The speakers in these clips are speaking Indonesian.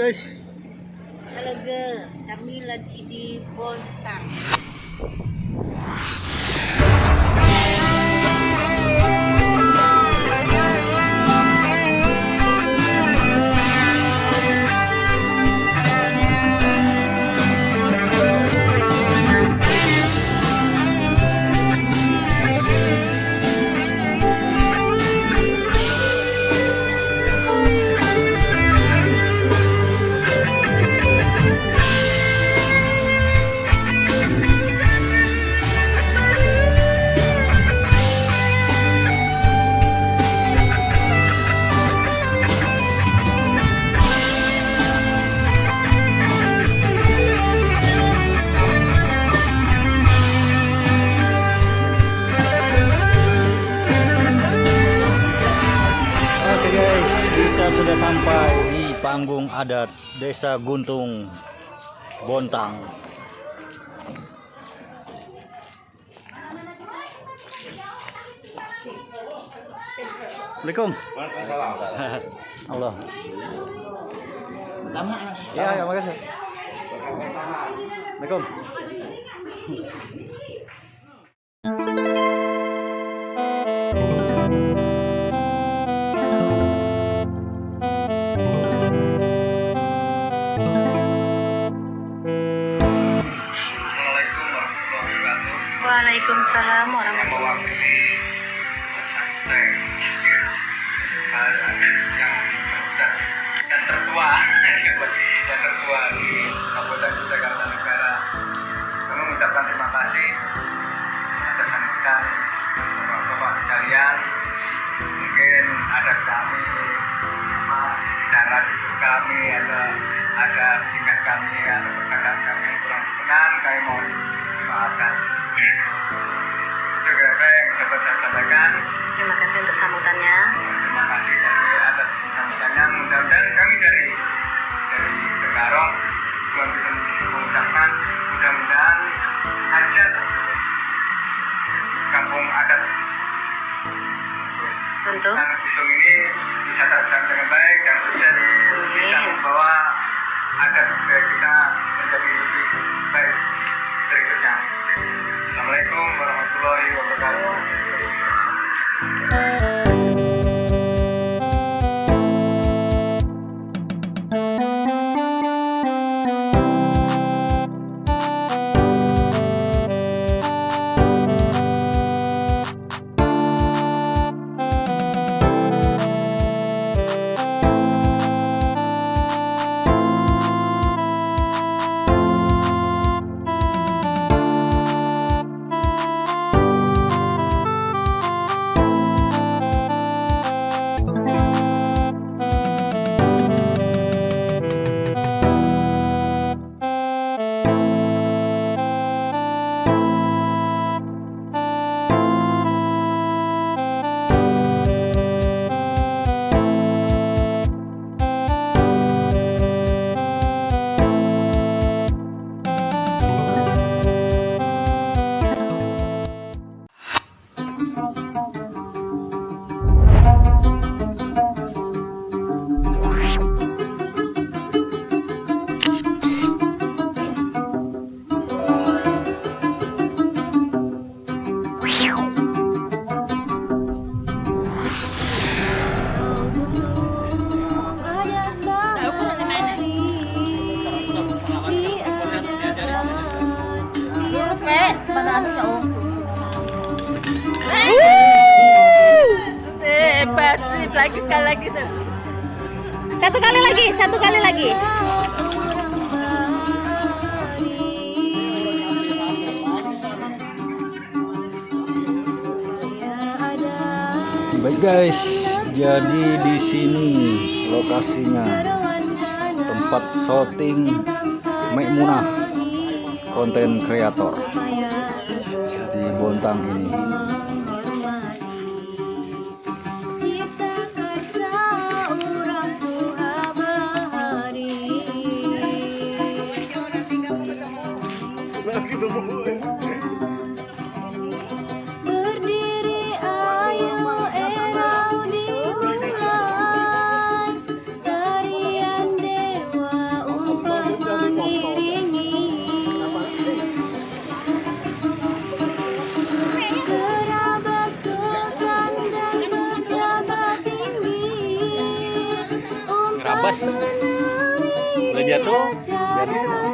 guys, Halo ge, kami lagi di Bontang. Sampai di panggung adat Desa Guntung Bontang. Assalamualaikum. Allah. Ya, ya, makasih. Assalamualaikum. Assalamualaikum Waalaikumsalam warahmatullahi dimaafkan. Dapat saya sampaikan. Terima kasih untuk sambutannya. Terima kasih dari atas sambutannya. Mudah-mudahan kami dari dari Tegarong juga bisa mengucapkan mudah-mudahan hajat kampung adat Untuk Tanah Gunung ini bisa terlaksana dengan baik dan sukses bisa membawa adat budaya kita menjadi lebih baik berikutnya. Assalamualaikum warahmatullahi wabarakatuh. Hebat, lagi sekali lagi Satu kali lagi, satu kali lagi. Baik guys, jadi di sini lokasinya. Tempat syuting Maimunah konten kreator di Bon Bontang ini. Kerabas. Boleh jatuh? acara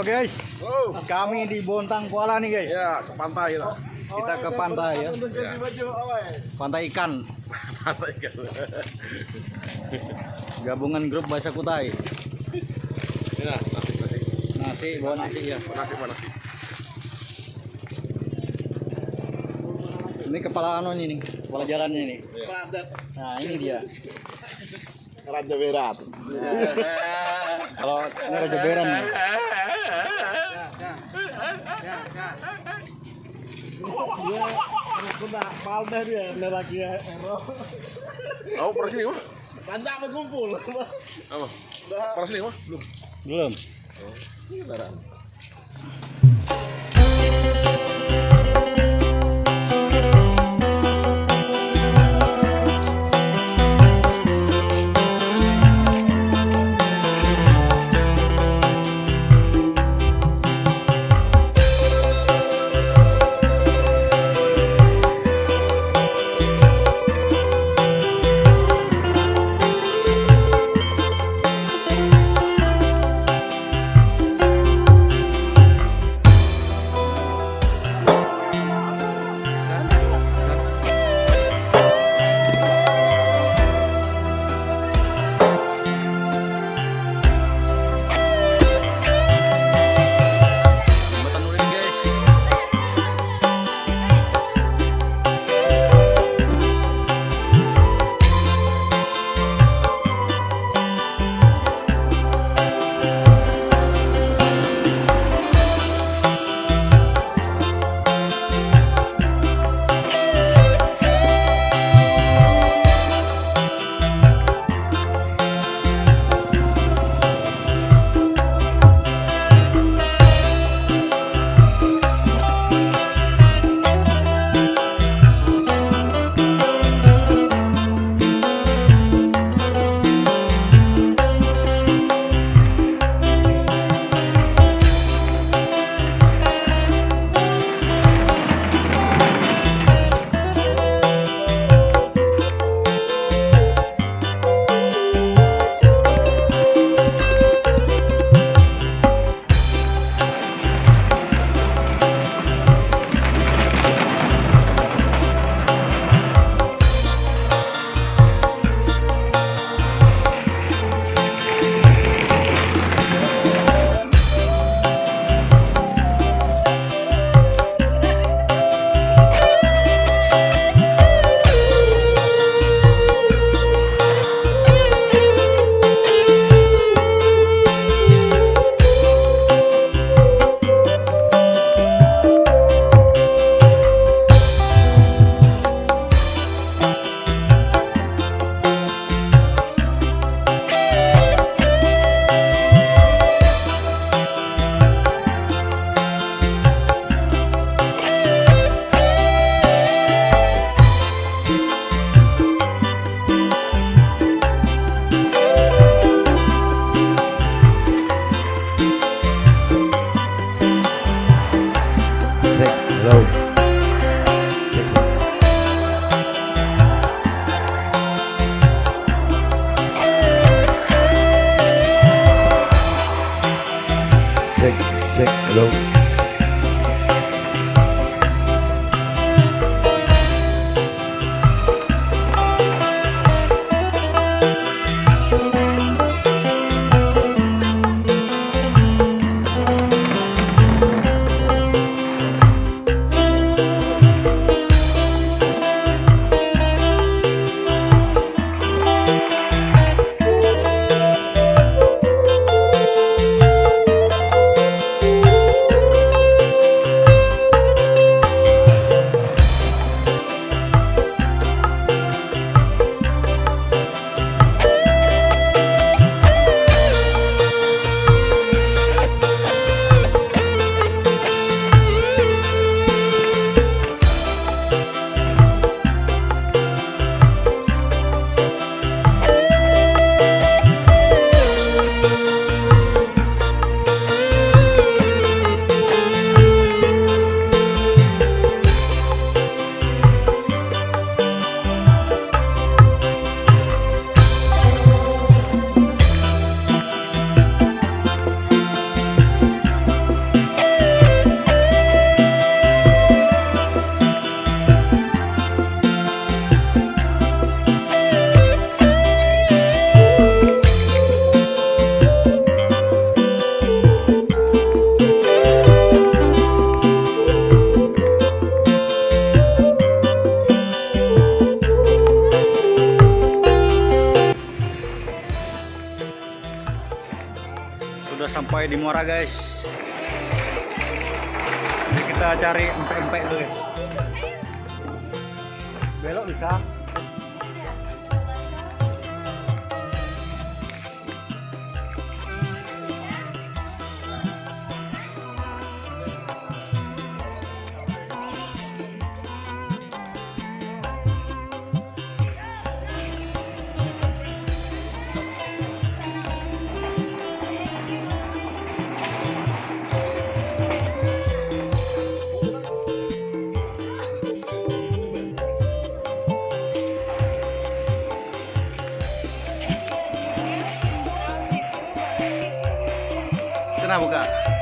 Halo guys, kami di Bontang Kuala nih guys. Ya, ke pantai lah. Kita ke pantai ya. Pantai ikan. Pantai kan. Gabungan grup Bahasa Kutai. Ini nah, nasi nasi. Nasi, bawa nasi ya. Nasi mana nasi? Ini kepala anu ini nih, kepala jalannya ini. Nah ini dia. Raja Berat. Kalau ini Raja Beran nih. Oh, pernah sini mah? Panjang berkumpul. Apa? Pernah sini mah? Belum. Belum. sampai di Muara Hello. Guys. Jadi kita cari empek-empek dulu guys. kenapa kak?